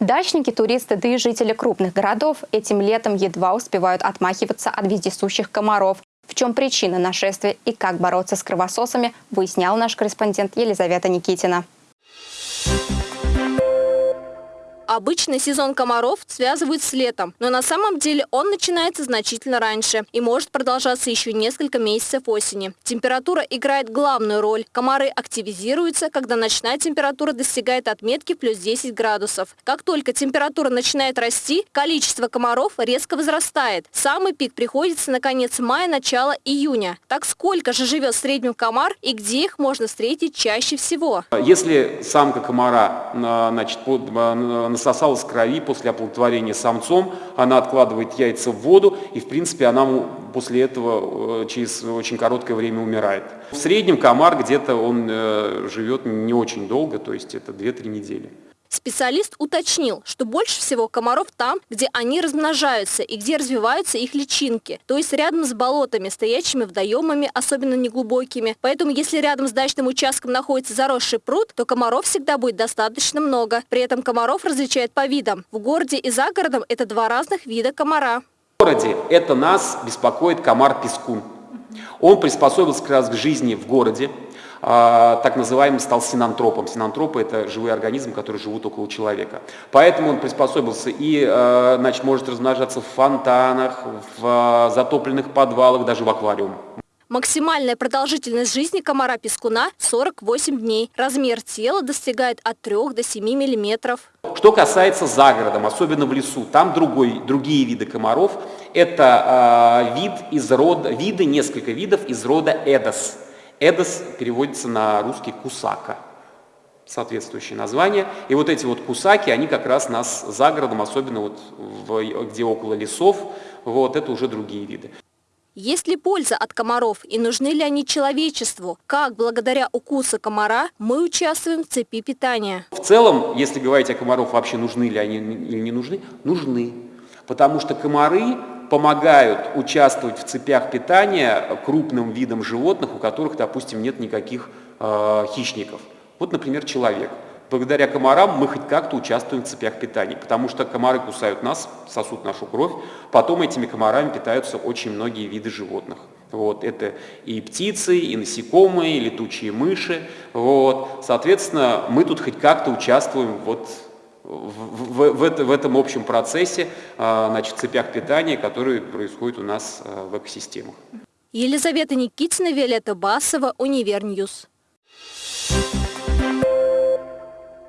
Дачники, туристы, да и жители крупных городов этим летом едва успевают отмахиваться от вездесущих комаров. В чем причина нашествия и как бороться с кровососами, выяснял наш корреспондент Елизавета Никитина. Обычно сезон комаров связывают с летом, но на самом деле он начинается значительно раньше и может продолжаться еще несколько месяцев осени. Температура играет главную роль. Комары активизируются, когда ночная температура достигает отметки плюс 10 градусов. Как только температура начинает расти, количество комаров резко возрастает. Самый пик приходится на конец мая, начало июня. Так сколько же живет в среднем комар и где их можно встретить чаще всего? Если самка комара значит, насосалась крови после оплодотворения самцом, она откладывает яйца в воду, и в принципе она после этого э, через очень короткое время умирает. В среднем комар где-то он э, живет не очень долго, то есть это 2-3 недели. Специалист уточнил, что больше всего комаров там, где они размножаются и где развиваются их личинки, то есть рядом с болотами, стоящими водоемами, особенно неглубокими. Поэтому если рядом с дачным участком находится заросший пруд, то комаров всегда будет достаточно много. При этом комаров различают по видам. В городе и за городом это два разных вида комара. В городе это нас беспокоит комар-пескун. Он приспособился как раз к жизни в городе, так называемым стал синантропом. Синантропы – это живые организмы, которые живут около человека. Поэтому он приспособился и а, значит, может размножаться в фонтанах, в а, затопленных подвалах, даже в аквариум. Максимальная продолжительность жизни комара-пескуна – 48 дней. Размер тела достигает от 3 до 7 миллиметров. Что касается за городом, особенно в лесу, там другой, другие виды комаров. Это э, вид из рода, виды, несколько видов из рода Эдос. Эдос переводится на русский кусака, соответствующее название. И вот эти вот кусаки, они как раз нас за городом, особенно вот в, где около лесов, вот это уже другие виды. Есть ли польза от комаров и нужны ли они человечеству? Как благодаря укусу комара мы участвуем в цепи питания? В целом, если говорить о комаров, вообще нужны ли они или не нужны, нужны. Потому что комары помогают участвовать в цепях питания крупным видам животных, у которых, допустим, нет никаких э, хищников. Вот, например, человек. Благодаря комарам мы хоть как-то участвуем в цепях питания, потому что комары кусают нас, сосут нашу кровь, потом этими комарами питаются очень многие виды животных. Вот, это и птицы, и насекомые, и летучие мыши. Вот. Соответственно, мы тут хоть как-то участвуем вот в, в, в, этом общем процессе, а, значит, цепях питания, которые происходят у нас а, в экосистемах. Елизавета Никитина, Виолетта Басова, Univer News. Thank you.